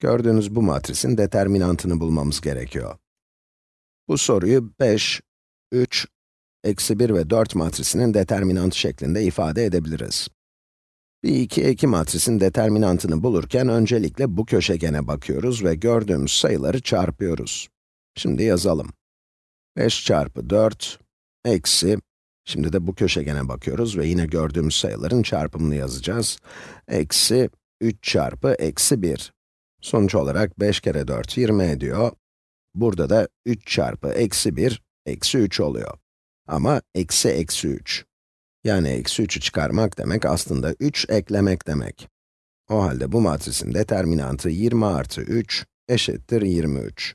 Gördüğünüz bu matrisin determinantını bulmamız gerekiyor. Bu soruyu 5, 3, eksi 1 ve 4 matrisinin determinantı şeklinde ifade edebiliriz. Bir 2 eki matrisin determinantını bulurken öncelikle bu köşegene bakıyoruz ve gördüğümüz sayıları çarpıyoruz. Şimdi yazalım. 5 çarpı 4, eksi, şimdi de bu köşegene bakıyoruz ve yine gördüğümüz sayıların çarpımını yazacağız. Eksi 3 çarpı eksi 1. Sonuç olarak 5 kere 4, 20 ediyor. Burada da 3 çarpı eksi 1, eksi 3 oluyor. Ama eksi eksi 3. Yani eksi 3'ü çıkarmak demek aslında 3 eklemek demek. O halde bu matrisin determinantı 20 artı 3 eşittir 23.